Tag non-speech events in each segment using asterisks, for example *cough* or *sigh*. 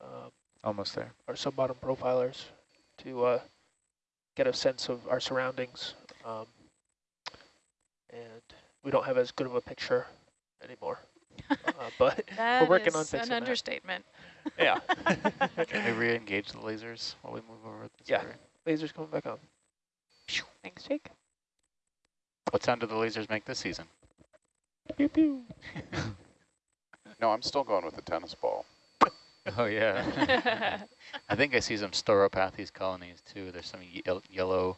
um, Almost there. our sub-bottom profilers to uh, get a sense of our surroundings. Um, and we don't have as good of a picture anymore. *laughs* uh, but *laughs* That working on is fixing an that. understatement. yeah, *laughs* Can we re-engage the lasers while we move over this Yeah. area? lasers coming back on. Thanks, Jake. What sound do the lasers make this season? Pew pew. No, I'm still going with the tennis ball. Oh, yeah. *laughs* I think I see some Stauropathes colonies too. There's some ye yellow,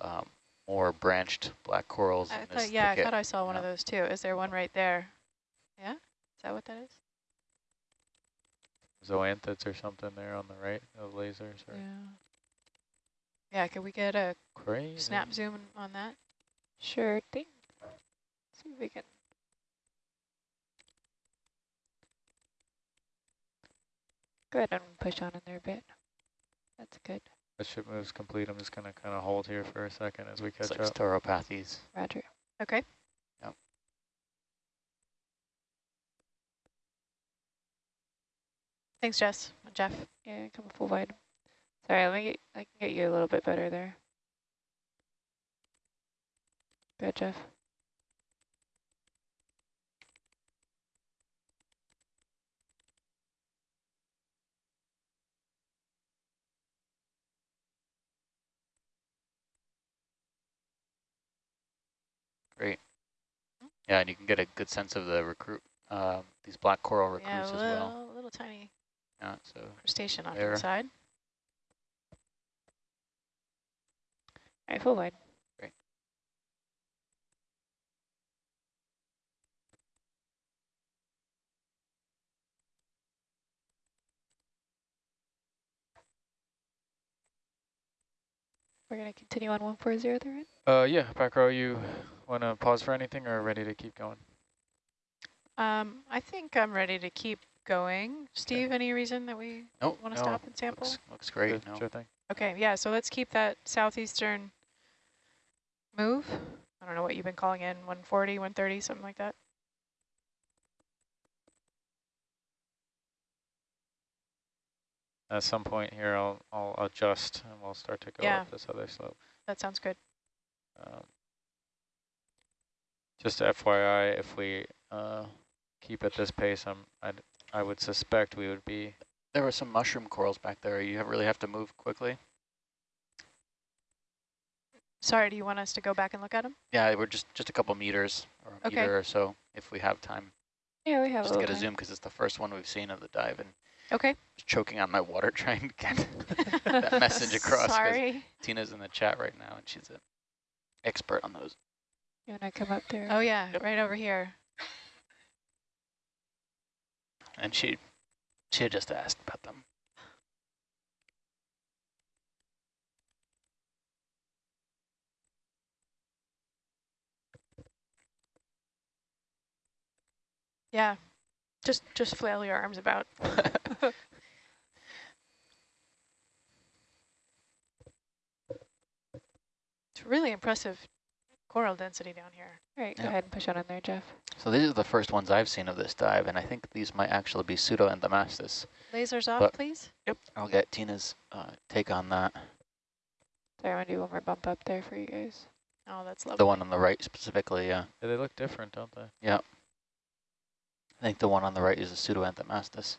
um, more branched black corals I in this thought, yeah, I thought I saw one of those too. Is there one right there? Yeah? Is that what that is? Zoanthids or something there on the right of lasers. Or Yeah. Yeah, could we get a Crazy. snap zoom on that? Sure thing. See if we can. Go ahead and push on in there a bit. That's good. That ship moves complete. I'm just going to kind of hold here for a second as we It's catch like up. Stauropathes. Roger. Okay. Yep. Thanks, Jess. Jeff. Yeah, come full wide. Sorry, let me get, I can get you a little bit better there. Good, Jeff. Yeah, and you can get a good sense of the recruit, um, these black coral Yeah, recruits a as little, well. little tiny Yeah, so crustacean off to the side. All right, full wide. We're going to continue on 140 there, right? Uh, yeah, back row, you want to pause for anything or ready to keep going? Um, I think I'm ready to keep going. Steve, any reason that we nope, want to no, stop and sample? looks, looks great. Good, No. Sure thing. Okay, yeah, so let's keep that southeastern move. I don't know what you've been calling in, 140, 130, something like that. At some point here, I'll, I'll adjust and we'll start to go Yeah. up this other slope. That sounds good. Um, just FYI, if we uh, keep at this pace, I'm, I'd, I would suspect we would be There were some mushroom corals back there. You have, really have to move quickly. Sorry, do you want us to go back and look at them? Yeah, we're just just a couple meters or a Okay. meter or so if we have time. Yeah, we have Just to get little a time. zoom because it's the first one we've seen of the dive and Okay. just choking on my water *laughs* trying to get *laughs* that message across. 'cause Sorry. Tina's in the chat right now and she's an expert on those. You want to come up there? Oh, yeah, Yep. right over here. And she she had just asked about them. Yeah, just just flail your arms about. *laughs* It's really impressive coral density down here. All right, go Yep. ahead and push on in there, Jeff. So these are the first ones I've seen of this dive, and I think these might actually be pseudoanthomastus. Lasers off, But- please. Yep, I'll get Tina's uh, take on that. Sorry, I'm going to do one more bump up there for you guys. Oh, that's lovely. The one on the right specifically, yeah. Yeah, they look different, don't they? Yeah. I think the one on the right is a pseudoanthomastus.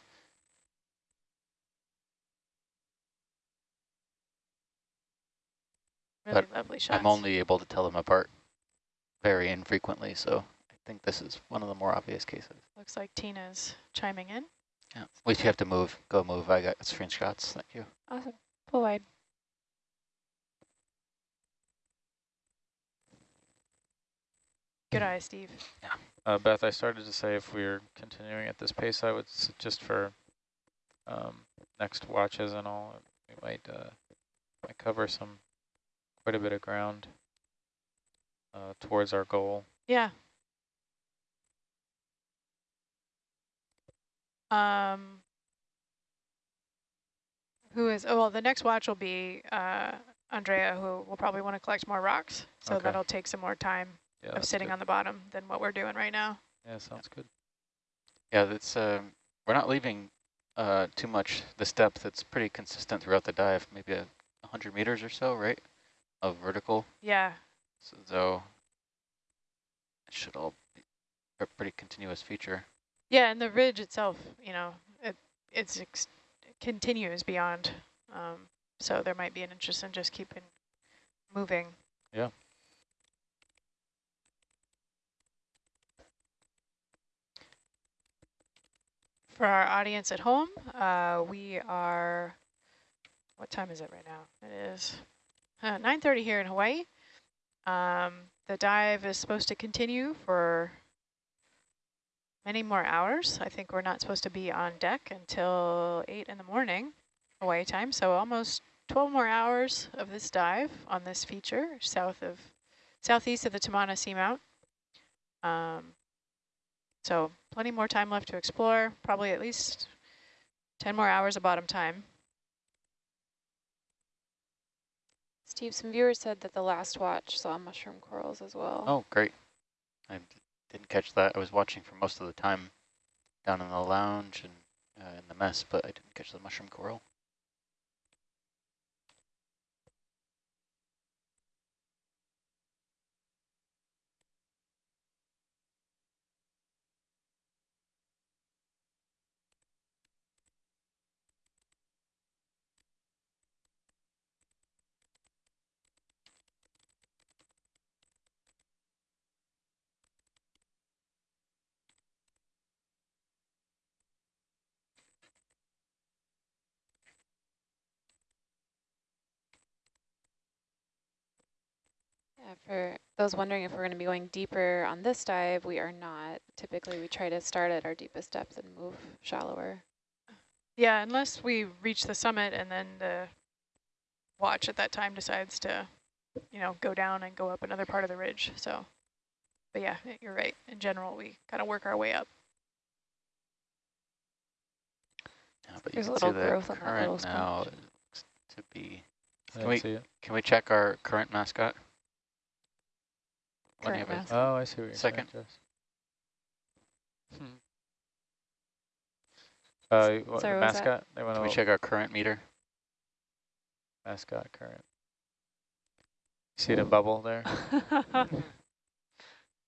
really but lovely shots. I'm only able to tell them apart very infrequently, so I think this is one of the more obvious cases. Looks like Tina's chiming in. Yeah. We have to move. Go move. I got screenshots. Thank you. Awesome. Full wide. Good eye, Steve. Yeah. Uh, Beth, I started to say if we're continuing at this pace, I would s just for um, next watches and all, we might, uh, might cover some quite a bit of ground uh, towards our goal. Yeah. Um, who is, oh, well, the next watch will be uh, Andrea, who will probably want to collect more rocks. So Okay. that'll take some more time Yeah, of sitting good. on the bottom than what we're doing right now. Yeah, sounds good. Yeah, that's. Uh, we're not leaving uh, too much this depth. It's pretty consistent throughout the dive, maybe a 100 meters or so, right, of vertical. Yeah, So, so it should all be a pretty continuous feature. yeah, and the ridge itself, you know, it it's continues beyond, um, so there might be an interest in just keeping moving. Yeah. For our audience at home, uh, we are, what time is it right now? It is uh, 9.30 here in Hawaii. Um, the dive is supposed to continue for many more hours. I think we're not supposed to be on deck until 8 in the morning, Hawaii time, so almost 12 more hours of this dive on this feature south of, southeast of the Tamana Seamount. Um, so plenty more time left to explore, probably at least 10 more hours of bottom time. Steve, some viewers said that the last watch saw mushroom corals as well. Oh, great. I didn't catch that. I was watching for most of the time down in the lounge and uh, in the mess, but I didn't catch the mushroom coral. For those wondering if we're going to be going deeper on this dive, we are not. Typically, we try to start at our deepest depth and move shallower. Yeah, unless we reach the summit and then the watch at that time decides to, you know, go down and go up another part of the ridge. So, but yeah, you're right. In general, we kind of work our way up. Yeah, but There's you can see little the growth on that little current now sponge. looks to be. Can we can we check our current mascot? When you Current have a- mascot. Oh, I see what you're Second. saying, Jess. Uh, what, Sorry, the what that? mascot? They want Can we check our current meter? mascot current. See the bubble there? *laughs* *laughs* Current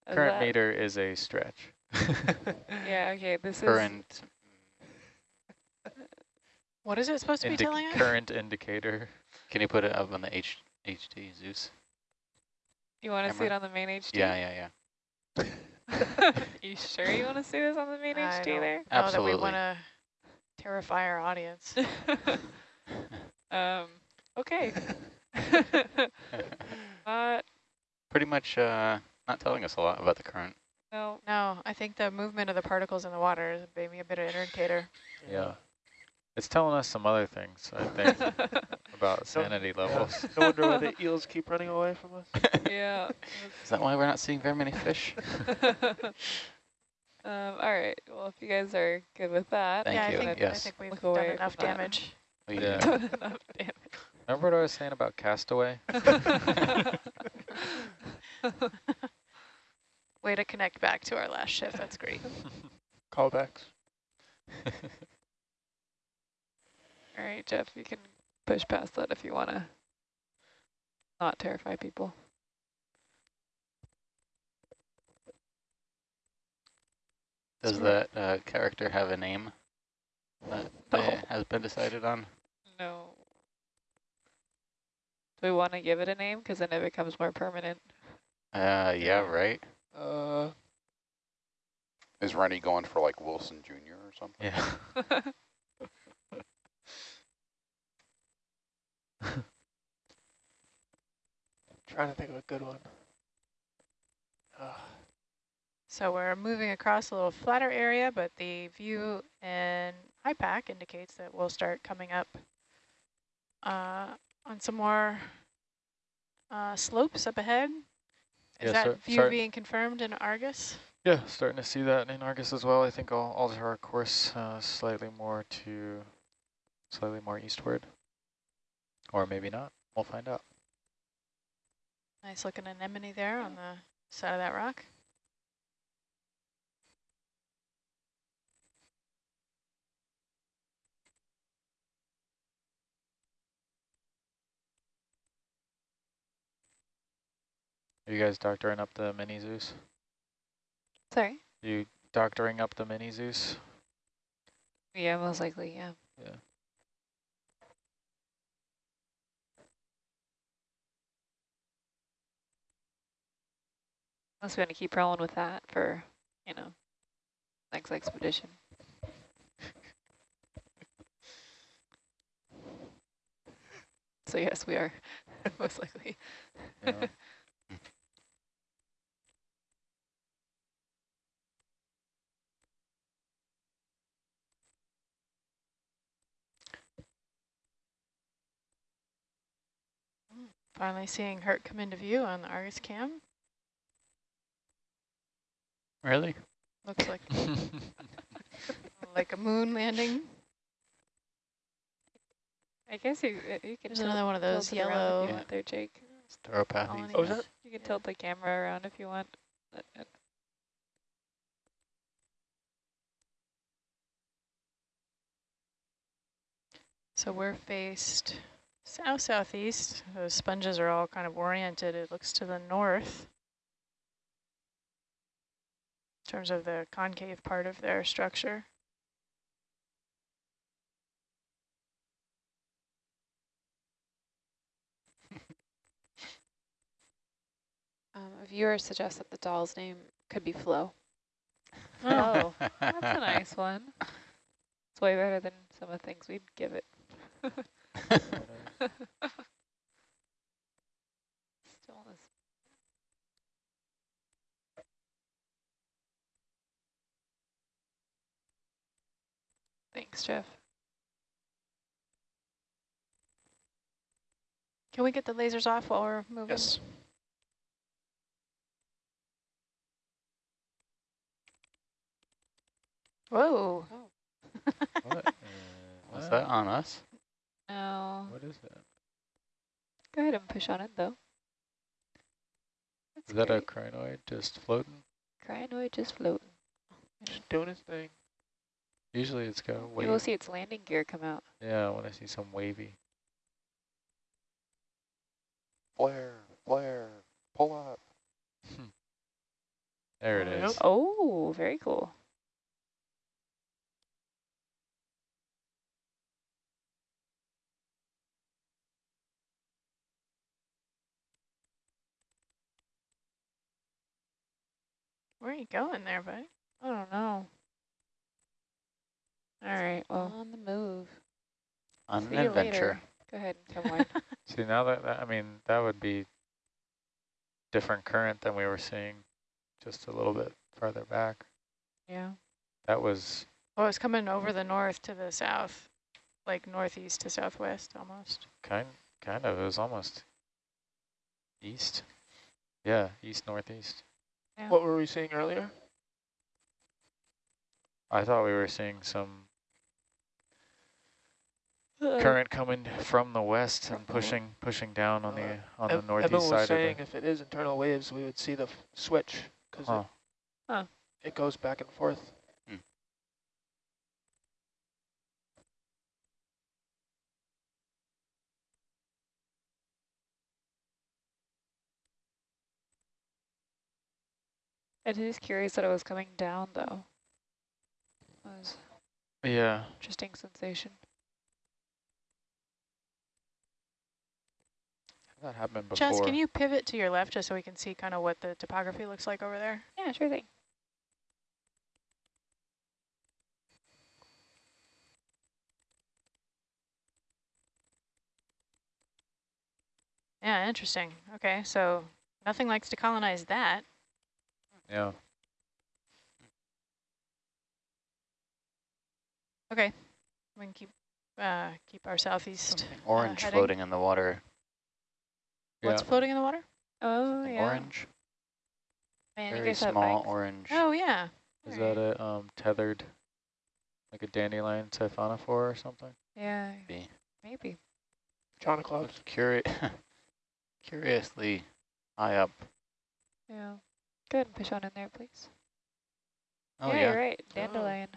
that- meter is a stretch. *laughs* Yeah, okay, this is Current. What is it supposed to be telling us? current indicator. Can you put it up on the H HD Zeus? You want to see it on the main HD? Yeah, yeah, yeah. *laughs* you sure you want to see this on the main I HD don't there? know that we Absolutely. want to terrify our audience. *laughs* um, okay. Not, *laughs* Pretty much uh, not telling us a lot about the current. no. No, I think the movement of the particles in the water is maybe a bit of an indicator. Yeah. It's telling us some other things, I think, *laughs* about sanity levels. No wonder why the *laughs* eels keep running away from us. yeah. Is that why we're not seeing very many fish? *laughs* um, all right. Well, if you guys are good with that. Thank yeah, you, I think, I think we've Look done enough damage. We Yeah. do. Enough damage. Remember what I was saying about castaway? Way to connect back to our last shift. That's great. Callbacks. All right, Jeff, you can push past that if you want to not terrify people. Does that uh, character have a name that No. uh, has been decided on? No. Do we want to give it a name? Because then it becomes more permanent. Uh, yeah, right. Uh, Is Rennie going for like Wilson Jr. or something? Yeah. *laughs* *laughs* trying to think of a good one. Uh, So we're moving across a little flatter area, but the view in IPAC indicates that we'll start coming up uh, on some more uh, slopes up ahead. Is Yeah, that start- view start- being confirmed in Argus? Yeah, starting to see that in Argus as well. I think I'll alter our course uh, slightly more to slightly more eastward. Or maybe not. We'll find out. Nice looking anemone there on the side of that rock. Are you guys doctoring up the mini Zeus? Sorry? You doctoring up the mini Zeus? Yeah, most likely, yeah. Yeah. Unless we want to keep rolling with that for, you know, next expedition. *laughs* so yes, we are, *laughs* most likely. Yeah. *laughs* Finally seeing Herc come into view on the Argus cam. Really? Looks like *laughs* *laughs* like a moon landing. I guess you uh, you can There's another one of those tilt it around if yellow. you want there, Jake. Stauropathes. Colony. Oh, is that? You can tilt the camera around if you want. So we're faced south-southeast. Those sponges are all kind of oriented. It looks to the north in terms of the concave part of their structure. Um, a viewer suggests that the doll's name could be Flo. Oh, *laughs* That's a nice one. It's way better than some of the things we'd give it. *laughs* *laughs* Still is. Thanks, Jeff. Can we get the lasers off while we're moving? Yes. Whoa. what? *laughs* Uh, Was that on us? No. What is that? Go ahead and push on it, though. That's Is that a crinoid just floating? Crinoid just floating. Just doing his thing. Usually it's got Maybe we'll see its landing gear come out. Yeah, when I see some wavy. Flare, flare, pull up. Hmm. There it is. Oh. Very cool. Where are you going there, bud? I don't know. All right, well, on the move. On See an adventure. later. Go ahead and come on. See, now that, that, I mean, that would be different current than we were seeing just a little bit farther back. yeah. That was, Oh, it's coming over the north to the south, like northeast to southwest almost. kind, kind of, it was almost east. Yeah, east, northeast. Yeah. What were we seeing earlier? I thought we were seeing some *laughs* current coming from the west and pushing pushing down on the Uh, on the Em- northeast Emma was side saying of the. if it is internal waves, we would see the f switch because Huh. Huh. it, it goes back and forth. I was curious that it was coming down, though. That was Yeah, interesting sensation. That happened before. Jess, can you pivot to your left just so we can see kind of what the topography looks like over there? Yeah, sure thing. Yeah, interesting. Okay, so nothing likes to colonize that. Yeah. Okay, we can keep uh, keep our southeast. Something orange heading. floating in the water. What's yeah. floating in the water? Oh, Something yeah. Orange. Man, you Very guys have small bikes. orange. Oh yeah. Is Alright. that a um tethered, like a dandelion siphonophore or something? Yeah, Be. maybe. John Cloud. Looks curi *laughs* curiously high up. Yeah. Go ahead and push on in there, please. Oh yeah, yeah. you're right. Dandelion.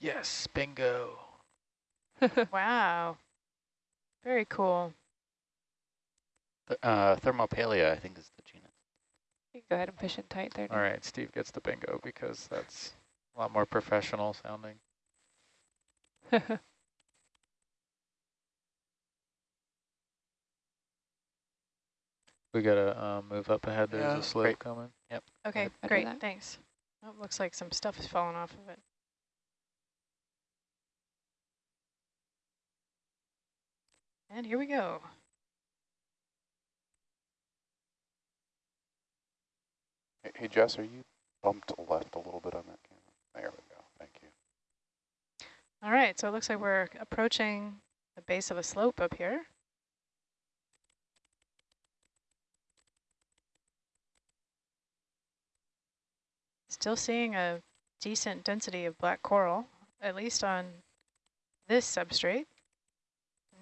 Yes, bingo. *laughs* Wow. Very cool. Th uh, Thermopalia, I think is the genus. You can go ahead and push it tight there. All right, Steve gets the bingo because that's a lot more professional sounding. *laughs* We gotta uh, move up ahead. There's Yeah, a slope great. coming. Yep. Okay, Roger great, thanks. Oh, looks like some stuff is falling off of it. And here we go. Hey, Jess, are you bumped left a little bit on that camera? There we go. Thank you. All right, so it looks like we're approaching the base of a slope up here. Still seeing a decent density of black coral, at least on this substrate.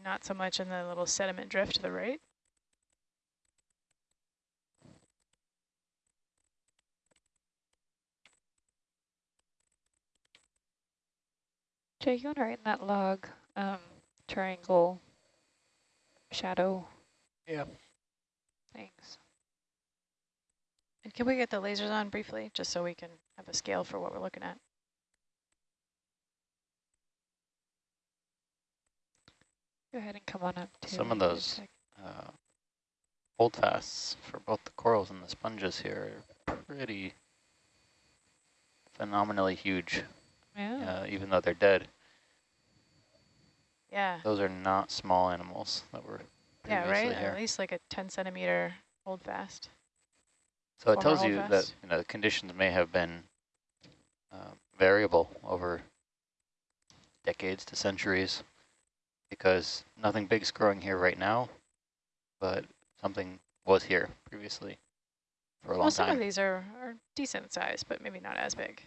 Not so much in the little sediment drift to the right. Jay, you want to write in that log um, triangle shadow? Yeah. Thanks. And can we get the lasers on briefly, just so we can have a scale for what we're looking at? Go ahead and come on up too. Some of those check. uh, holdfasts for both the corals and the sponges here are pretty phenomenally huge, Yeah. Uh, even though they're dead. Yeah, Those are not small animals that were yeah, right? here. At least like a 10 centimeter hold fast. So it tells you that you know the conditions may have been uh, variable over decades to centuries, because nothing big's growing here right now, but something was here previously for a long time. Well, some of these are, are decent size, but maybe not as big.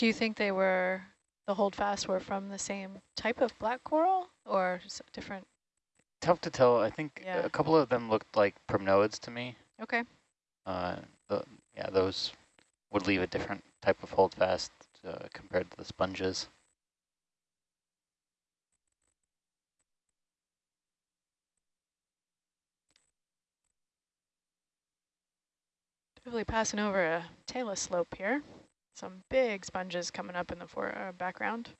Do you think they were, the holdfast were from the same type of black coral or different? Tough to tell. I think Yeah. a couple of them looked like primnoids to me. Okay, Uh, the, yeah, those would leave a different type of holdfast uh, compared to the sponges. Definitely passing over a talus slope here. Some big sponges coming up in the for, uh, background.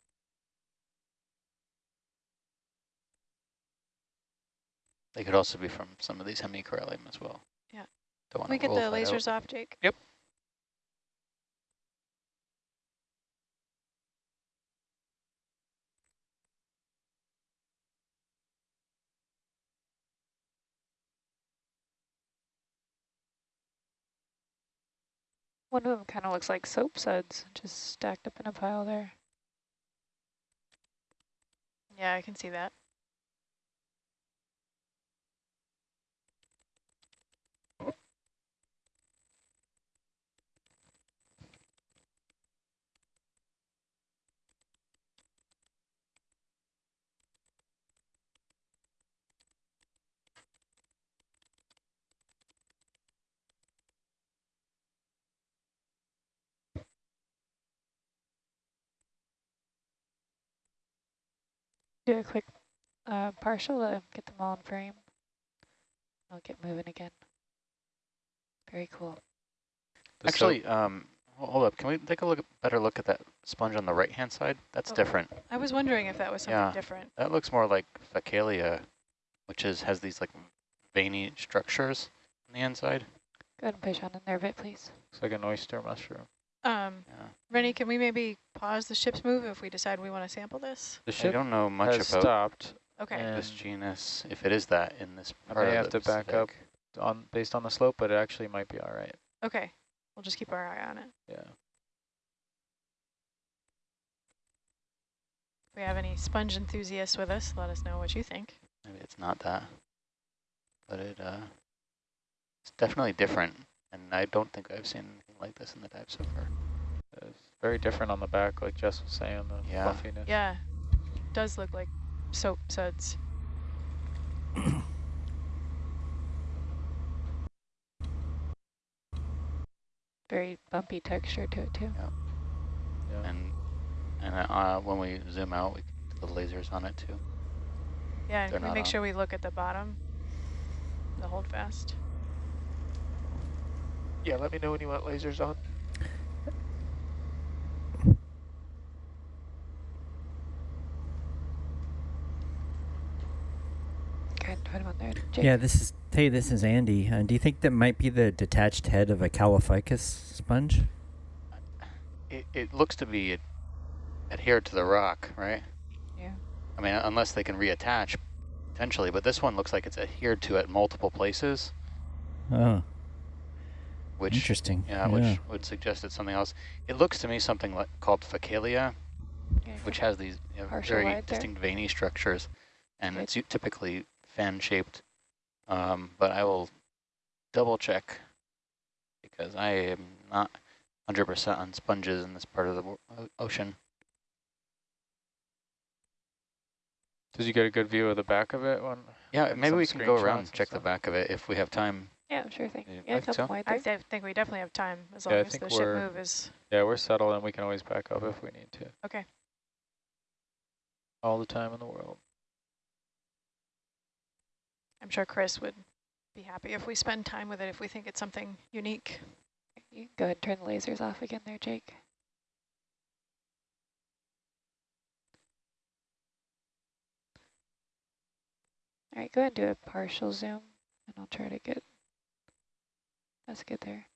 They could also be from some of these hemicorallium as well. Yeah. Don't Can we get the that out. lasers off, Jake? Yep. One of them kind of looks like soap suds, just stacked up in a pile there. Yeah, I can see that. Do a quick uh, partial to get them all in frame. I'll get moving again. Very cool. The so- Actually, um, hold up. Can we take a look, better look at that sponge on the right-hand side? That's Oh. different. I was wondering if that was something Yeah. different. That looks more like Facalia, which is has these like veiny structures on the inside. Go ahead and push on in there a bit, please. looks like an oyster mushroom. Um, Yeah. Rennie, can we maybe pause the ship's move if we decide we want to sample this? The I ship don't know much has about stopped Okay, this genus, if it is that in this I part may of have the to back up. On based on the slope, but it actually might be all right. okay. We'll just keep our eye on it. Yeah. If we have any sponge enthusiasts with us, let us know what you think. Maybe it's not that, but it uh, it's definitely different, and I don't think I've seen anything like this in the dive so far. It's Very different on the back, like Jess was saying, the Yeah. fluffiness. Yeah, does look like soap suds. *coughs* Very bumpy texture to it too. Yeah. And and uh, when we zoom out, we can do the lasers on it too. Yeah, and They're can we make on. sure we look at the bottom, the hold fast. Yeah, let me know when you want lasers on. Go put him on there. Jake. Yeah, this is hey, this is Andy. Uh, do you think that might be the detached head of a Caulophacus sponge? It, it looks to be ad- adhered to the rock, right? Yeah. I mean, unless they can reattach, potentially, but this one looks like it's adhered to at multiple places, Oh, which interesting. yeah, which would suggest it's something else. It looks to me something like called Facalia, Yeah, which has these you know, very wide there. distinct veiny structures, and Good. it's typically fan-shaped. Um, but I will double check because I am not 100% on sponges in this part of the ocean. Did you get a good view of the back of it? When Yeah, maybe we can go around and and check the back of it if we have time. Yeah, sure thing. Yeah, Yeah, I it's think so. open I there. de- think we definitely have time as Yeah, long I as the ship we're- move is yeah, we're settled and we can always back up if we need to. okay. All the time in the world. I'm sure Chris would be happy if we spend time with it if we think it's something unique. You go ahead and turn the lasers off again there, Jake. All right, go ahead and do a partial zoom, and I'll try to get, that's get there.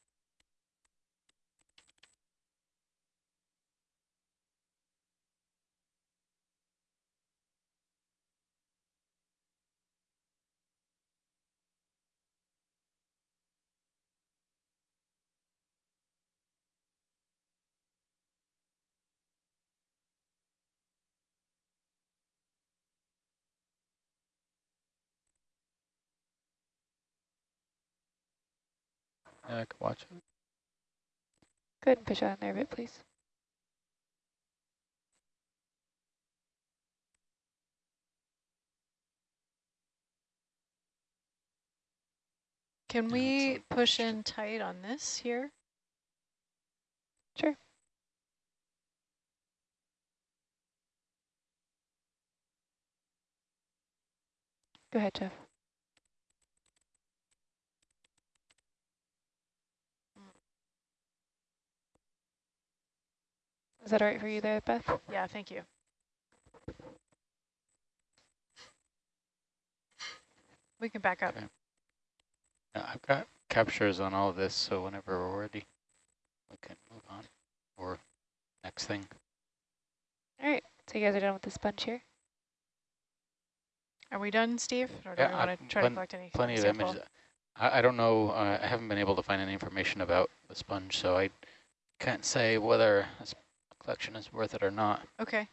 Yeah, I can watch it. Go ahead and push on there a bit, please. Can we push in tight on this here? Sure. Go ahead, Jeff. Is that all right for you there, Beth? Yeah, thank you. We can back up. Okay. Yeah, I've got captures on all of this, so whenever we're ready, we can move on. Or next thing. All right, so you guys are done with the sponge here? Are we done, Steve? Or do Yeah, we want I've to try to collect any Plenty of images. I, I don't know, uh, I haven't been able to find any information about the sponge, so I can't say whether this collection is worth it or not. Okay.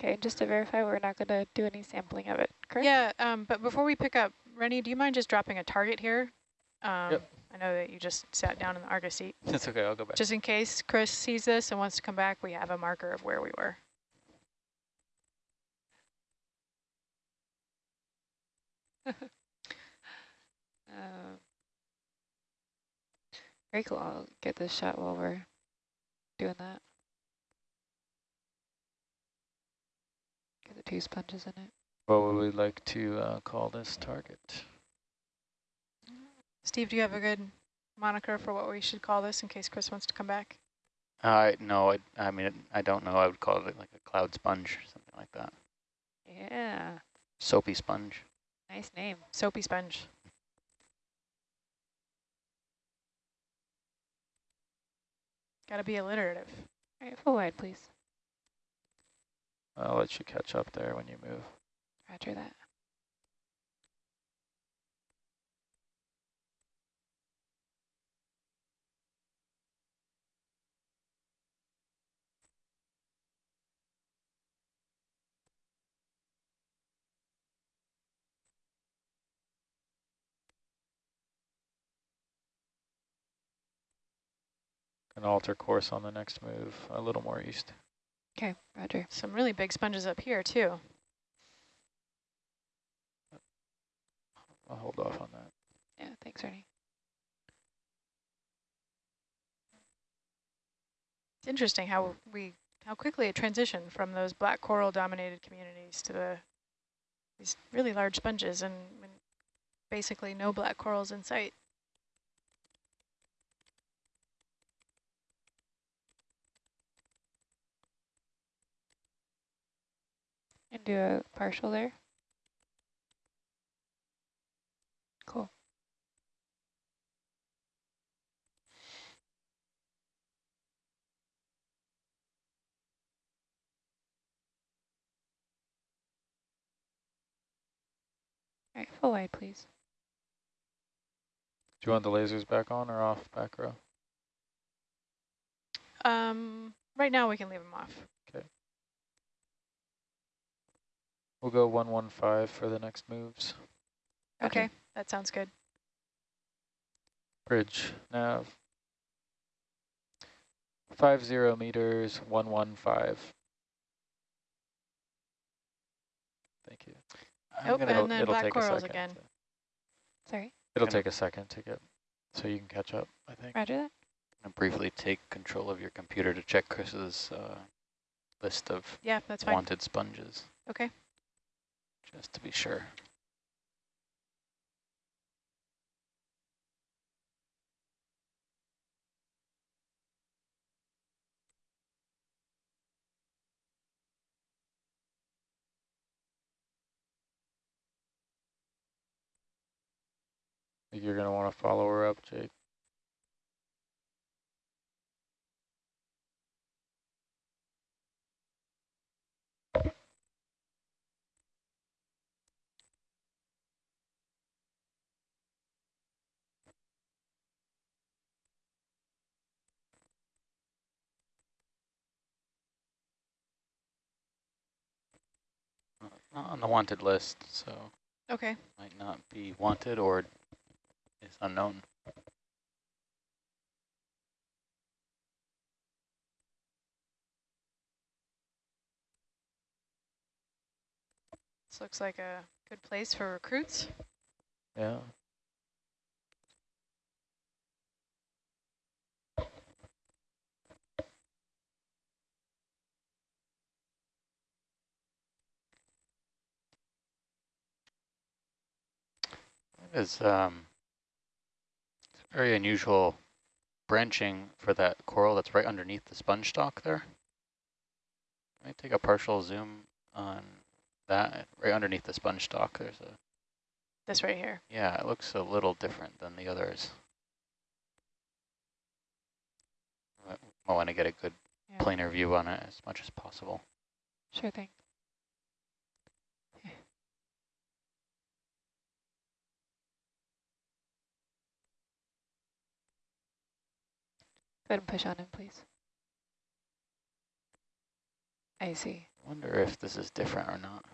Okay, just to verify, we're not going to do any sampling of it, correct? Yeah, um, but before we pick up, Rennie, do you mind just dropping a target here? Um, Yep. I know that you just sat down in the Argus seat. *laughs* That's okay, I'll go back. Just in case Chris sees this and wants to come back, we have a marker of where we were. Um, very cool. I'll get this shot while we're doing that. Get the two sponges in it. What would we like to uh, call this target? Steve, do you have a good moniker for what we should call this in case Chris wants to come back? Uh, no, I, I mean, I don't know. I would call it like a cloud sponge or something like that. Yeah, Soapy sponge. nice name. Soapy sponge. Gotta be alliterative. All right, full wide, please. I'll let you catch up there when you move. Roger that. Can alter course on the next move, a little more east. Okay, roger. Some really big sponges up here too. I'll hold off on that. Yeah, thanks, Ernie. It's interesting how we how quickly it transitioned from those black coral dominated communities to the these really large sponges and, and basically no black corals in sight. And do a partial there. Cool. All right, full wide, please. Do you want the lasers back on or off back row? Um, right now we can leave them off. We'll go 115 for the next moves. Roger. Okay, that sounds good. Bridge, nav. 50 meters, 115. Thank you. I'm Nope, gonna- and then black take corals again. to- Sorry, it'll take a second to get, so you can catch up, I think. roger that. gonna briefly take control of your computer to check Chris's uh, list of Yeah, that's fine. wanted sponges, Okay. Just to be sure. you're going to want to follow her up, Jake. Uh, Not on the wanted list, so Okay. might not be wanted or is unknown. This looks like a good place for recruits. Yeah. Is um, it's very unusual branching for that coral that's right underneath the sponge stalk there. Let me take a partial zoom on that right underneath the sponge stalk. There's a This right here. yeah, it looks a little different than the others. I I want to get a good Yeah. planar view on it as much as possible. Sure thing. Go ahead and push on in, please. I see. Wonder if this is different or not.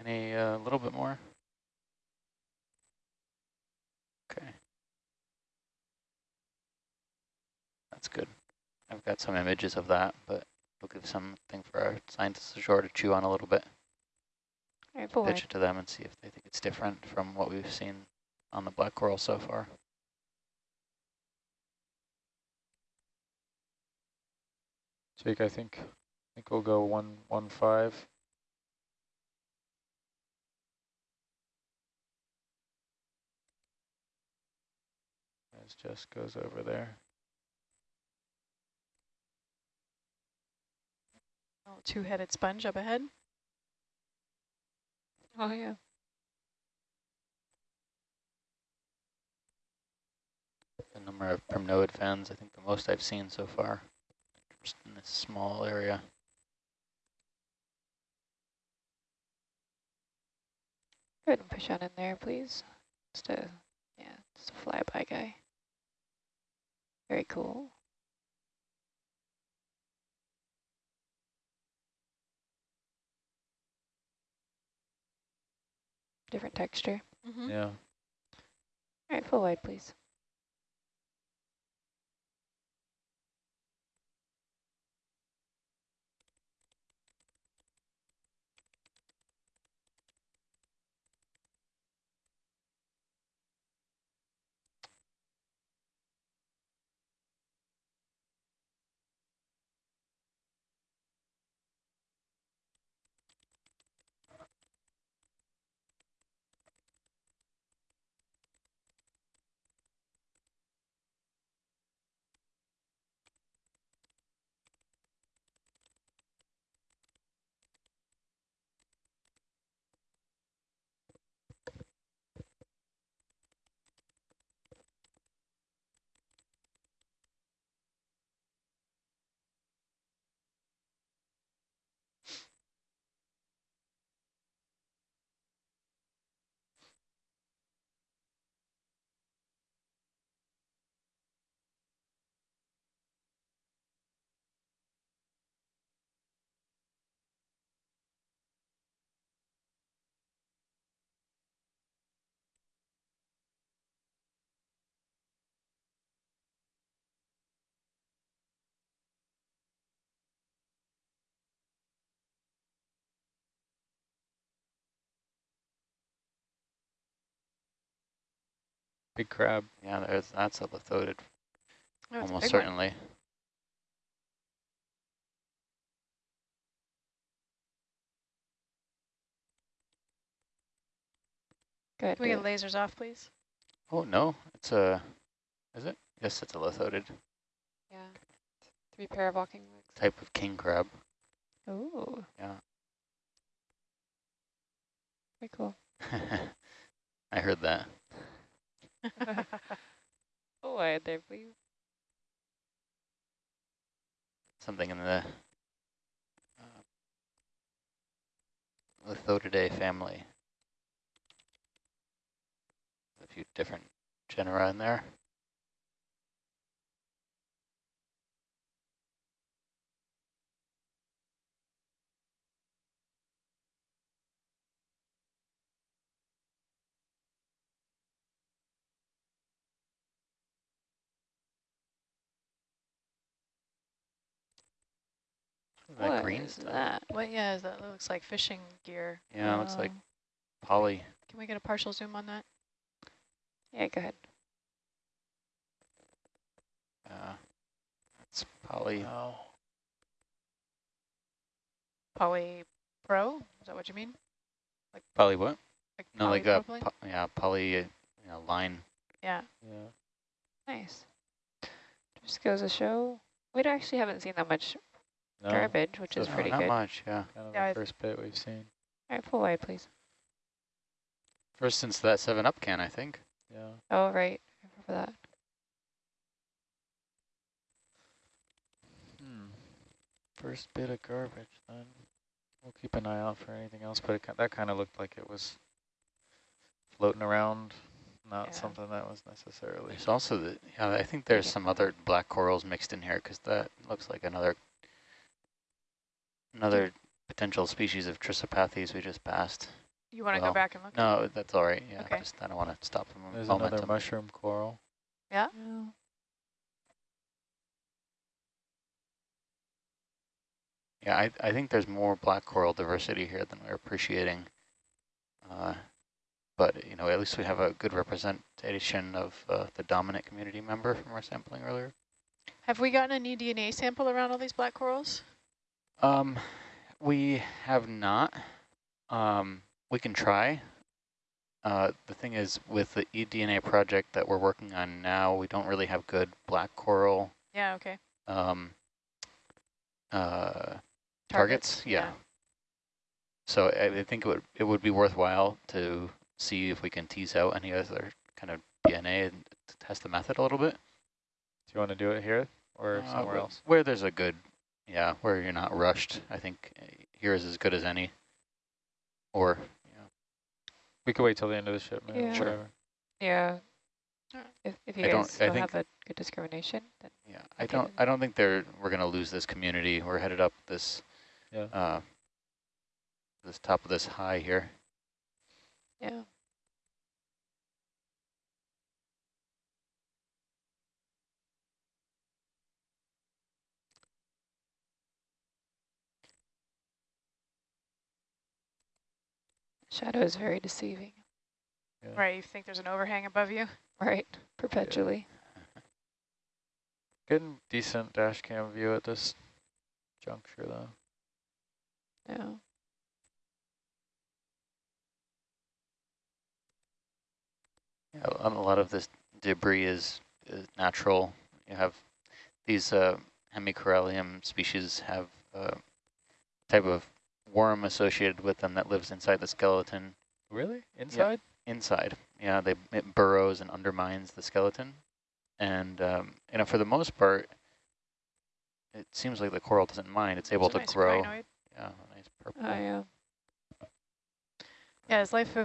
Any, a uh, little bit more? Okay. That's good. I've got some images of that, but we'll give something for our scientists ashore to chew on a little bit. All right, full Pitch it to them and see if they think it's different from what we've seen on the black coral so far. Jake, I think, I think we'll go one, one, five. As Jess goes over there. Oh, two-headed sponge up ahead. Oh, yeah. The number of primnoid fans, I think the most I've seen so far, just in this small area. Go ahead and push on in there, please. Just a, yeah, just a flyby guy. Very cool. Different texture. Mm -hmm. Yeah. All right, full wide, please. Big crab. Yeah, there's that's oh, a lithodid, Oh, almost big one. certainly. Good. Can we get lasers off, please? Oh no, it's a. Is it? Yes, it's a lithodid Yeah. Three pair of walking legs. type of king crab. Ooh, Yeah. very cool. *laughs* I heard that. Full wide there, please. Something in the uh, Lithodidae family. A few different genera in there. That What green is stuff. that? What, yeah, is that looks like fishing gear. Yeah, it looks like Um, poly. Can we get a partial zoom on that? Yeah, go ahead. Uh, it's poly. Oh, Poly Pro? Is that what you mean? Like poly what? Like No, like a polypropylene? po yeah poly uh, you know, line. yeah. Yeah. Nice. Just goes to show, we actually haven't seen that much No, garbage, which is so No, pretty not good. All much. Yeah. kind of Yeah, the first bit we've seen. All right, pull away, please. First since that Seven Up can, I think. Yeah. Oh, right, I remember that. Hmm. First bit of garbage, then. We'll keep an eye out for anything else, but it, that kind of looked like it was floating around, not Yeah. something that was necessarily. There's also the yeah. I think there's some other black corals mixed in here because that looks like another another potential species of Trissopathes we just passed. You want to Well, go back and look? No, that's all right. Yeah, Okay. just I don't want to stop from There's momentum. another mushroom coral. Yeah? Yeah, I I think there's more black coral diversity here than we're appreciating. Uh, but you know, at least we have a good representation of uh, the dominant community member from our sampling earlier. Have we gotten any DNA sample around all these black corals? Um, we have not. Um, we can try. Uh, the thing is, with the eDNA project that we're working on now, we don't really have good black coral Yeah, okay. um, uh, targets. Yeah. yeah. So I, I think it would it would be worthwhile to see if we can tease out any other kind of DNA and test the method a little bit. Do you want to do it here or Uh, somewhere else? Where there's a good, yeah, where you're not rushed. I think uh, here is as good as any. Or, yeah, We could wait till the end of the shipment. Yeah. Sure. Yeah. If, if you I don't- guys I don't think- have a good discrimination, then yeah. I Okay. don't, I don't think they're we're gonna lose this community. We're headed up this, Yeah. uh, this top of this high here. Yeah. Shadow is very deceiving. Yeah. Right, you think there's an overhang above you? Right, perpetually. Getting decent dash cam view at this juncture though. Yeah. Yeah, a a lot of this debris is, is natural. You have these uh, Hemicorallium species have a type of worm associated with them that lives inside the skeleton Really? Inside? inside. Yeah, they it burrows and undermines the skeleton, and um, you know for the most part, it seems like the coral doesn't mind. It's able It's a to nice grow. rhinoid. Yeah, nice purple. Oh, yeah. Yeah, as life,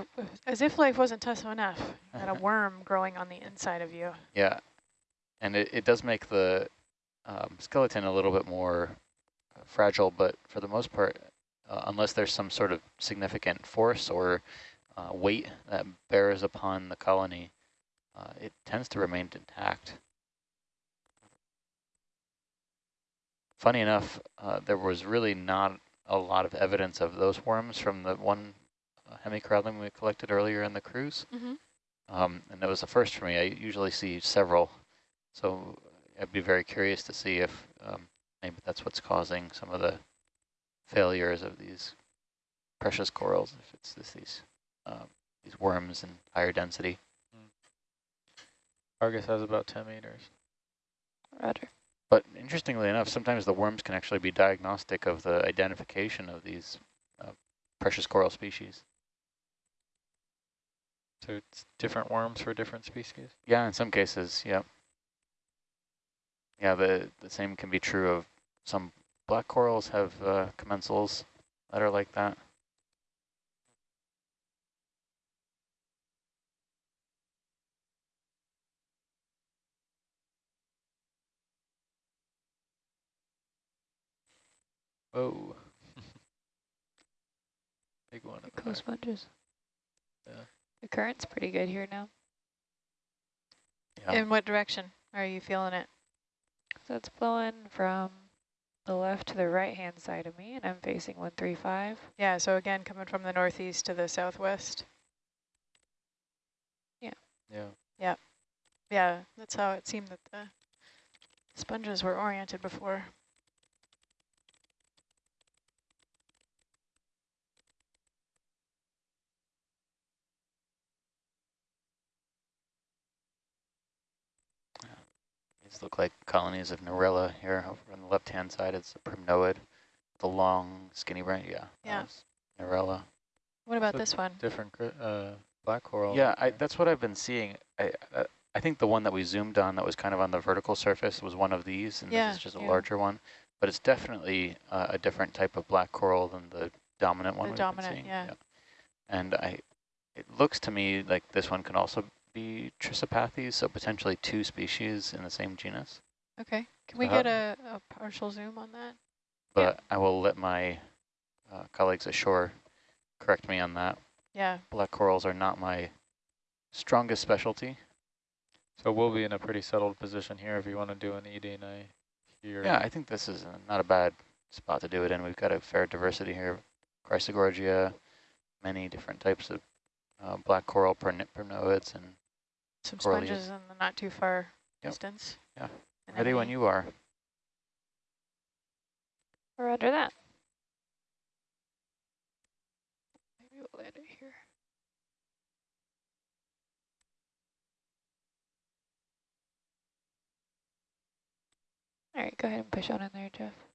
as if life wasn't tough enough. You got a *laughs* worm growing on the inside of you. Yeah, and it, it does make the um, skeleton a little bit more uh, fragile, but for the most part, uh, unless there's some sort of significant force or uh, weight that bears upon the colony, uh, it tends to remain intact. Funny enough, uh, there was really not a lot of evidence of those worms from the one uh, hemicorallium we collected earlier in the cruise. Mm-hmm. Um, and that was the first for me. I usually see several, so I'd be very curious to see if um, maybe that's what's causing some of the failures of these precious corals. If it's this, these um, these worms in higher density. Argus has about 10 meters. Roger. But interestingly enough, sometimes the worms can actually be diagnostic of the identification of these uh, precious coral species. So it's different worms for different species? Yeah, in some cases, yeah. Yeah, the, the same can be true of some black corals have uh, commensals that are like that. Whoa. *laughs* Big one. Cool sponges. Yeah. The current's pretty good here now. Yeah. In what direction are you feeling it? So it's blowing from the left to the right-hand side of me, and I'm facing 135. Yeah, so again, coming from the northeast to the southwest. Yeah. Yeah, Yeah. Yeah, that's how it seemed that the sponges were oriented before. These look like colonies of Narella here. Over on the left-hand side, it's a primnoid, the long, skinny branch. Yeah. that Yeah. was Narella. What about this one? Different uh, black coral. Yeah, I, that's what I've been seeing. I, I I think the one that we zoomed on that was kind of on the vertical surface was one of these, and Yeah, this is just a yeah. larger one. But it's definitely uh, a different type of black coral than the dominant one The we've dominant, been seeing. yeah. And I, it looks to me like this one can also be Trissopathes, so potentially two species in the same genus. Okay, can we So how- get a, a partial zoom on that? But I will let my uh, colleagues ashore correct me on that. Yeah, Black corals are not my strongest specialty. So we'll be in a pretty settled position here if you want to do an EDNA here. Yeah, I think this is uh, not a bad spot to do it in. We've got a fair diversity here. Chrysogorgia, many different types of uh, black coral perni- primnoids, and some sponges in the not too far Yep. distance. Yeah. And ready when you are. Roger that. Maybe we'll land it here. All right, go ahead and push on in there, Jeff.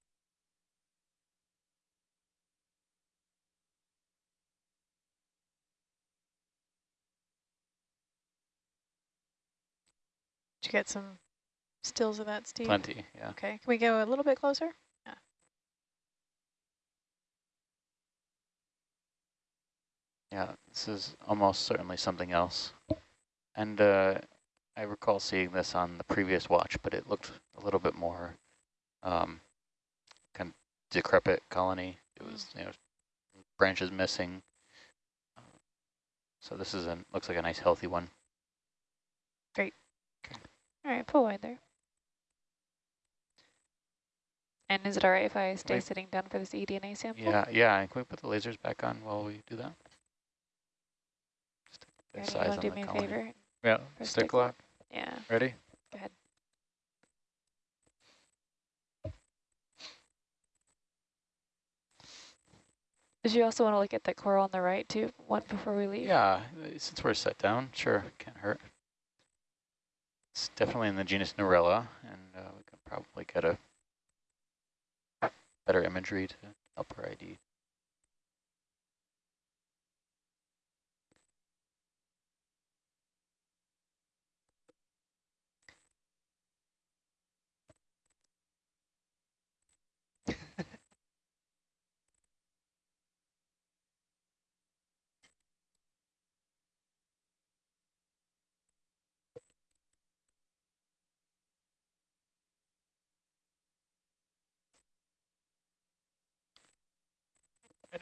Get some stills of that, Steve? Plenty, yeah. Okay, can we go a little bit closer? Yeah, Yeah, this is almost certainly something else. And uh, I recall seeing this on the previous watch, but it looked a little bit more um, kind of decrepit colony. It was, you know, branches missing. So this is a looks like a nice healthy one. All right, pull wide there. And is it all right if I stay Wait. sitting down for this E eDNA sample? Yeah, yeah. and Can we put the lasers back on while we do that? Just a bit Ready? of You size on do me the a favor? Yeah, stick stick lock, Yeah. ready? Go ahead. Did you also want to look at that coral on the right too, one before we leave? Yeah, since we're set down, sure, can't hurt. It's definitely in the genus Narella, and uh, we can probably get a better imagery to help our ID.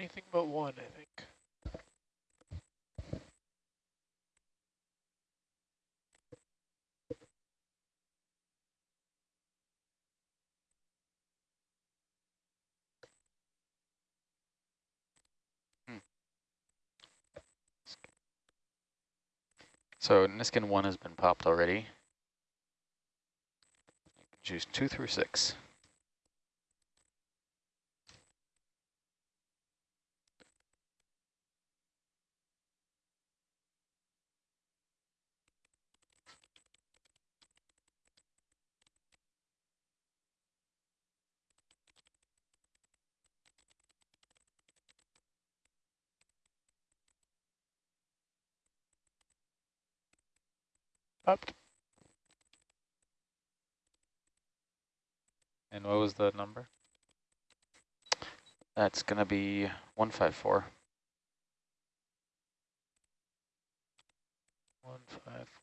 Anything but one, I think. Hmm. So Niskin 1 has been popped already. Choose 2 through 6. Up. And what was the number? That's going to be 154. 154.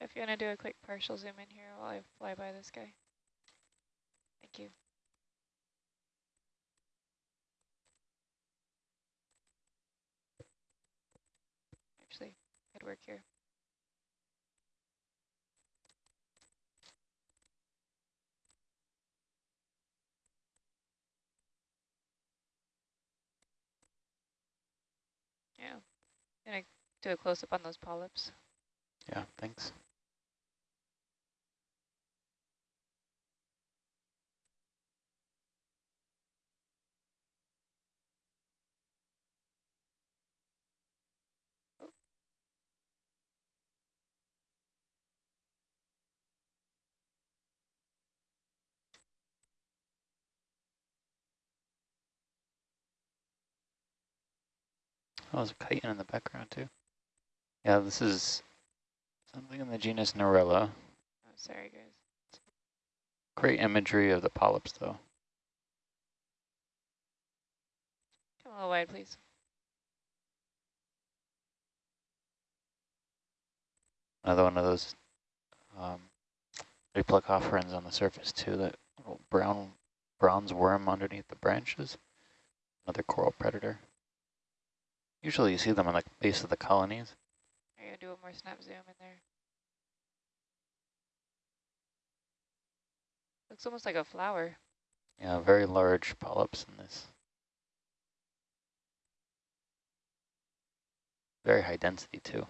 If you want to do a quick partial zoom in here while I fly by this guy. Thank you. Actually, good work here. Yeah. Gonna do a close up on those polyps. Yeah, thanks. Oh, there's a chitin in the background too. Yeah, this is something in the genus Narella. Oh, sorry guys. Great imagery of the polyps though. Come a little wide, please. Another one of those um, Aplacophorans on the surface too, that little brown bronze worm underneath the branches. Another coral predator. Usually you see them on the base of the colonies. Are you gonna do one more snap zoom in there? Looks almost like a flower. Yeah, very large polyps in this. Very high density too.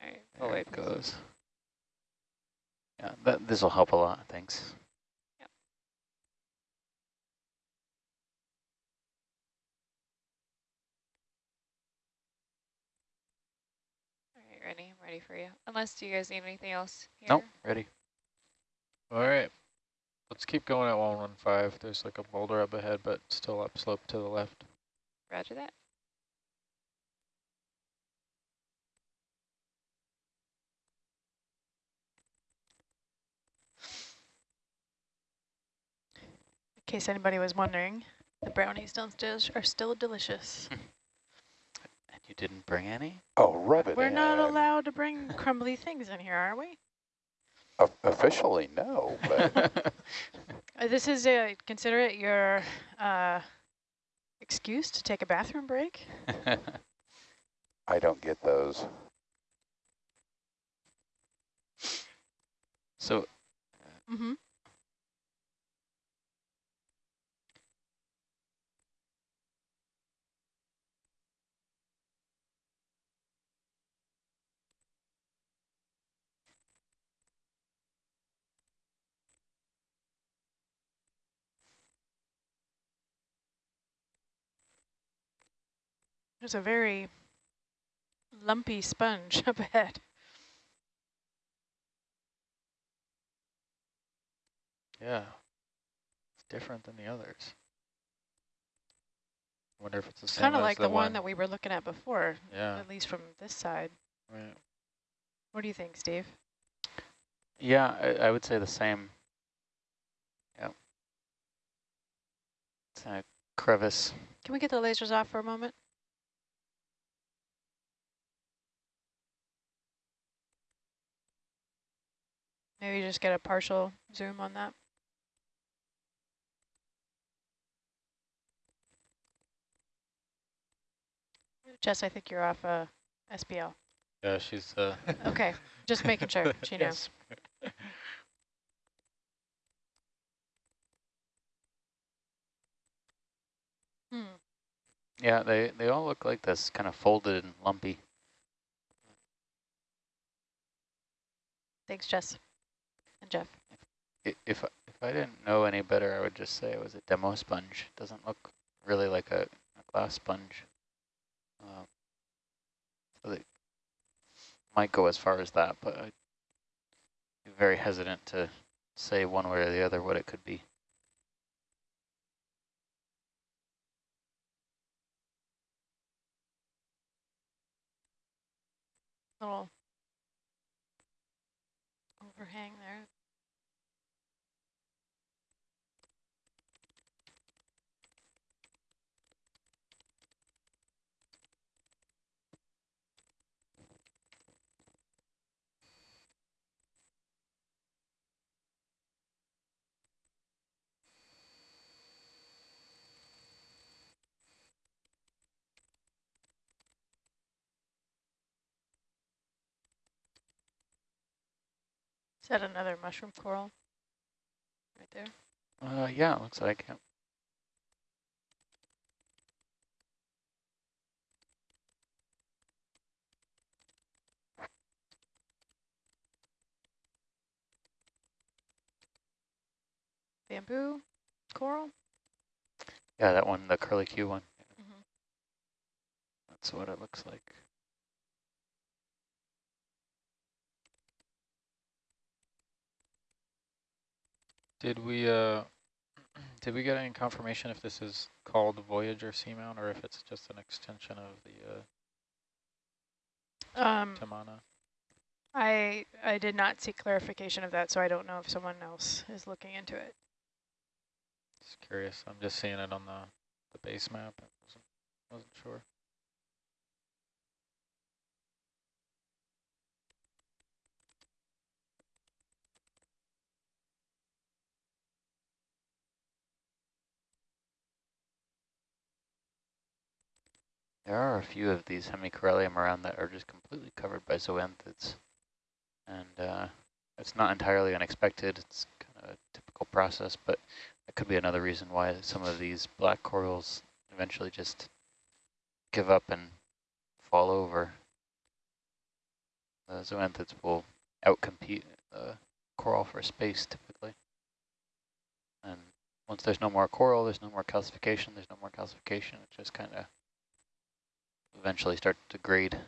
All right, There full it goes. Yeah, that this will help a lot. Thanks. All right, ready? I'm ready for you. Unless do you guys need anything else here? Nope, ready. All right. Let's keep going at 115. There's like a boulder up ahead, but still upslope to the left. Roger that. In case anybody was wondering, the brownies downstairs are still delicious. *laughs* And you didn't bring any? Oh, rub it We're in. not allowed to bring crumbly things in here, are we? O- Officially, no, but *laughs* Uh, This is, a consider it your uh, excuse to take a bathroom break. *laughs* I don't get those. so Mm-hmm. There's a very lumpy sponge *laughs* up ahead. Yeah. It's different than the others. wonder if it's the same Kind of like the, the one that we were looking at before, Yeah. at least from this side. Right. What do you think, Steve? yeah, I, I would say the same. Yep. It's a crevice. Can we get the lasers off for a moment? Maybe just get a partial zoom on that. Jess, I think you're off uh, SPL. Yeah, she's uh *laughs* Okay, just making sure *laughs* she knows. Yes. Hmm. Yeah, they, they all look like this, kind of folded and lumpy. Thanks, Jess and Jeff. If, I- if I didn't know any better, I would just say it was a demo sponge. It doesn't look really like a, a glass sponge. Um, so they might go as far as that, but I'd be very hesitant to say one way or the other what it could be. Little overhang there. That another mushroom coral? Right there. Uh, yeah, it looks like it. Bamboo coral? Yeah, that one, the curly Q one. Mhm. That's what it looks like. Did we uh did we get any confirmation if this is called Voyager Seamount or if it's just an extension of the uh Um, Tamana? I I did not see clarification of that, so I don't know if someone else is looking into it. Just curious. I'm just seeing it on the the base map. I wasn't, wasn't sure. There are a few of these hemicorallium around that are just completely covered by zoanthids. And uh, it's not entirely unexpected. It's kind of a typical process, but that could be another reason why some of these black corals eventually just give up and fall over. The zoanthids will outcompete the coral for space typically. And once there's no more coral, there's no more calcification, there's no more calcification, it just kind of eventually start to degrade.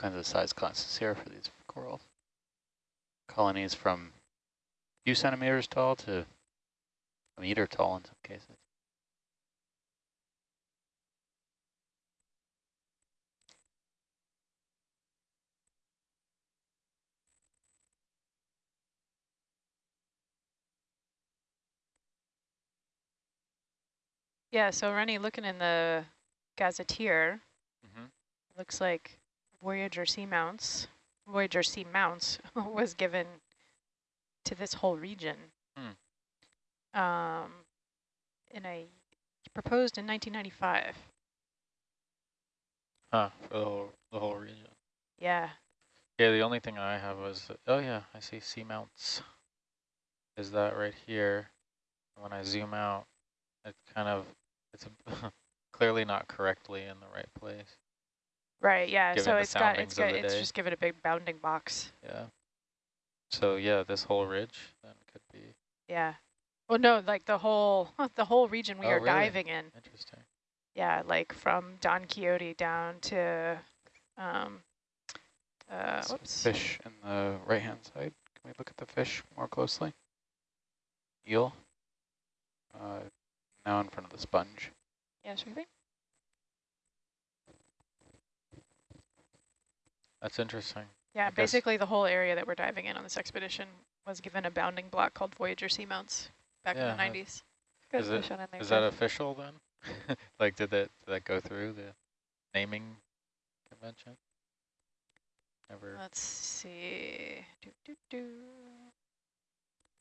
Kinds of size classes here for these coral colonies from a few centimeters tall to a meter tall in some cases. Yeah, so Rennie, looking in the gazetteer, Mm-hmm. looks like Voyager Seamounts, Voyager Seamounts *laughs* was given to this whole region. Um, in a proposed in 1995. Huh, for the whole, the whole region. Yeah. Yeah, the only thing I have was, oh yeah, I see seamounts. Is that right here? When I zoom out, it kind of, it's *laughs* clearly not correctly in the right place. Right. Yeah. So it's got it's got it's day. just given a big bounding box. Yeah. So yeah, this whole ridge then could be Yeah. Well, no, like the whole *laughs* the whole region we Oh, are really? diving in. interesting. Yeah, like from Don Quixote down to, um, uh, whoops. Fish in the right-hand side. Can we look at the fish more closely? Eel. Uh, now in front of the sponge. Yeah, sure thing. That's interesting. Yeah, I guess- basically the whole area that we're diving in on this expedition was given a bounding block called Voyager Seamounts back Yeah, in the 90s. Good Is it- fish on in there. Is that too. official then? *laughs* like, did that did that go through the naming convention? Never Let's see. Do, do, do.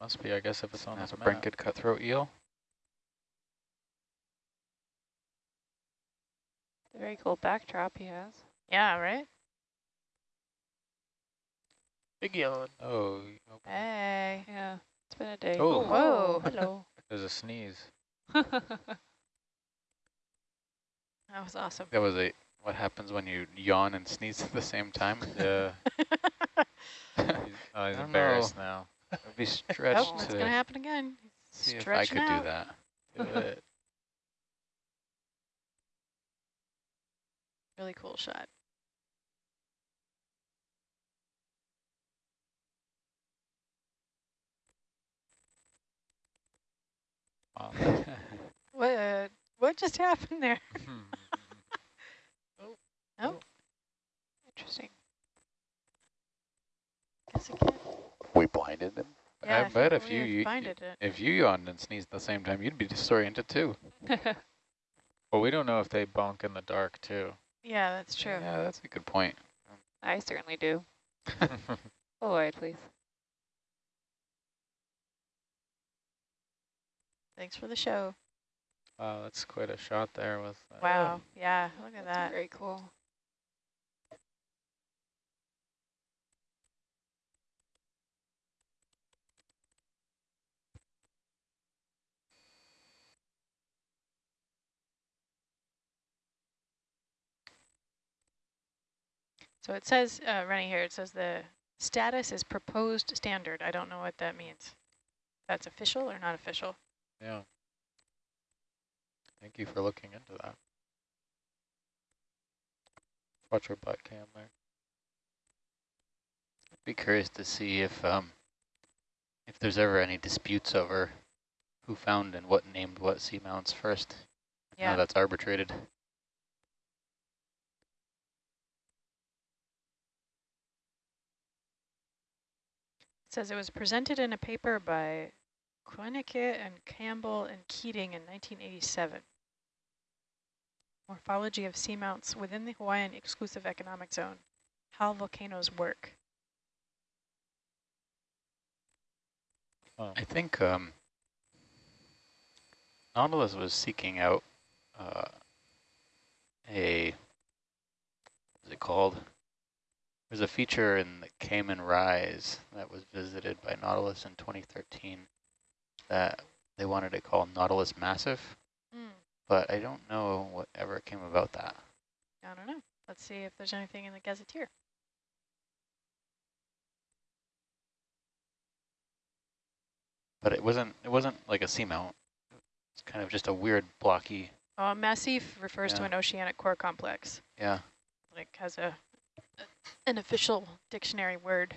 must be, I guess, if it's on That's this a map. brinket cutthroat eel. Very cool backdrop he has. Yeah, right? Big yawn. Oh, oh, Hey. Yeah, it's been a day. Oh. oh Whoa. hello. *laughs* there's a sneeze. *laughs* That was awesome. That was a what happens when you yawn and sneeze *laughs* at the same time. Yeah, he's, oh, he's don't embarrassed now. I'd be stretched oh, it's going to happen again. see if I could out. do that. Do it. Really cool shot. Wow. What, uh, what just happened there? *laughs* *laughs* Oh, interesting. Guess again. we blinded them. Yeah, I bet if you, you if you yawned and sneezed at the same time, you'd be disoriented too. *laughs* well, we don't know if they bonk in the dark too. Yeah, that's true. Yeah, that's a good point. I certainly do. Full wide, please. Thanks for the show. wow, that's quite a shot there with. uh, Wow. Yeah, look at That's that. very cool. So it says, uh, running here, it says the status is proposed standard. I don't know what that means. That's official or not official? Yeah. Thank you for looking into that. Watch your butt cam there. I'd Be curious to see if um, if there's ever any disputes over who found and what named what seamounts first. Yeah. How that's arbitrated. It says it was presented in a paper by Koenicke and Campbell and Keating in 1987. Morphology of seamounts within the Hawaiian Exclusive Economic Zone. How volcanoes work. I think um, Nautilus was seeking out uh, a, what's it called? There's a feature in the Cayman Rise that was visited by Nautilus in 2013 that they wanted to call Nautilus Massif, Mm, but I don't know whatever came about that. I don't know. Let's see if there's anything in the gazetteer. But it wasn't it wasn't like a seamount. It's kind of just a weird blocky, Uh, massif refers to an oceanic core complex. yeah. like has a an official dictionary word.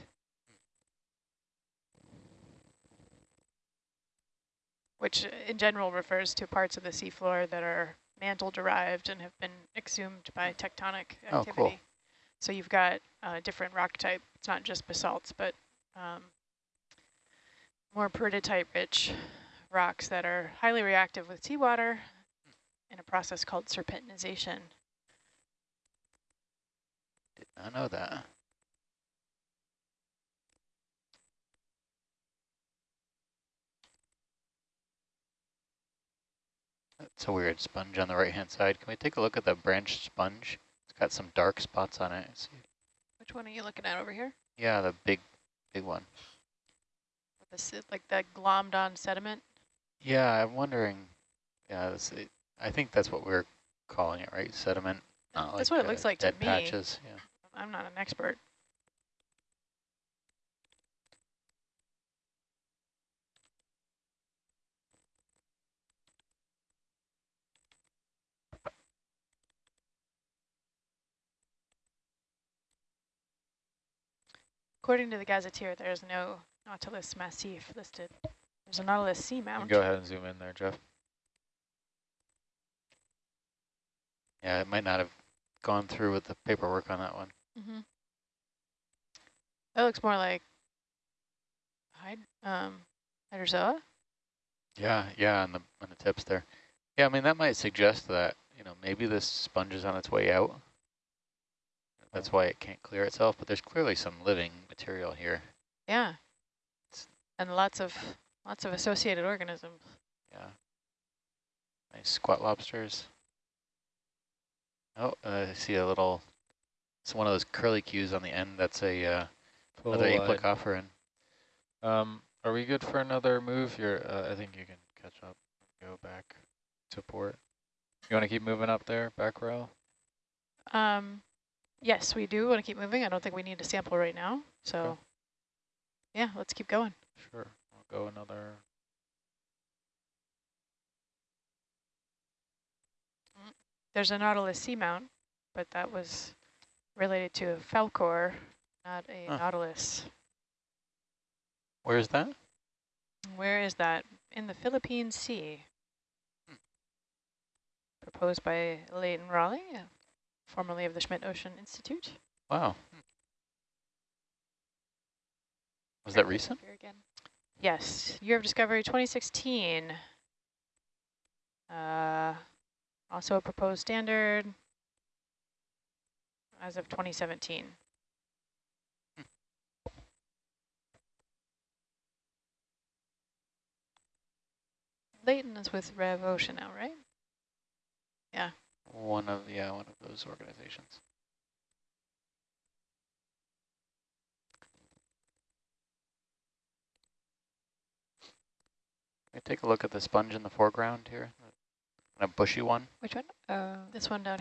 Which uh, in general refers to parts of the seafloor that are mantle derived and have been exhumed by tectonic activity. Oh, cool. So you've got uh, different rock type. It's not just basalts, but um, more peridotite rich rocks that are highly reactive with seawater in a process called serpentinization. Did not know that. That's a weird sponge on the right-hand side. Can we take a look at the branched sponge? It's got some dark spots on it. See? Which one are you looking at over here? Yeah, the big, big one. The like that glommed on sediment? Yeah, I'm wondering. Yeah, that's it. I think that's what we're calling it, right? Sediment. That's like, what it uh, looks like to dead me. patches. Yeah. I'm not an expert. According to the gazetteer, there is no Nautilus massif listed. There's a Nautilus seamount. go ahead and zoom in there, Jeff. Yeah, it might not have gone through with the paperwork on that one. Mm -hmm. That looks more like hyd um, hydrozoa. Yeah, yeah, on the on the tips there. Yeah, I mean that might suggest that you know maybe this sponge is on its way out. That's why it can't clear itself. But there's clearly some living material here. Yeah. And lots of lots of associated organisms. Yeah. Nice squat lobsters. Oh, uh, I see a little. It's one of those curly cues on the end. That's a uh, another Full wide. aplacophoran. Um, are we good for another move? You're, uh, I think you can catch up, go back to port. You want to keep moving up there, back row? Um, yes, we do want to keep moving. I don't think we need a sample right now. So, Okay. yeah, let's keep going. Sure, I'll go another. There's a Nautilus seamount, but that was related to a Falkor, not a Huh. Nautilus. Where's that? Where is that? In the Philippine Sea. Hmm. Proposed by Leighton Rolley, formerly of the Schmidt Ocean Institute. Wow. Was that recent? Here again. Yes, year of discovery 2016. Uh, also a proposed standard as of 2017. Leighton is with Rev Ocean now, right? Yeah. One of yeah, one of those organizations. Can we take a look at the sponge in the foreground here? A bushy one. Which one? Oh. This one down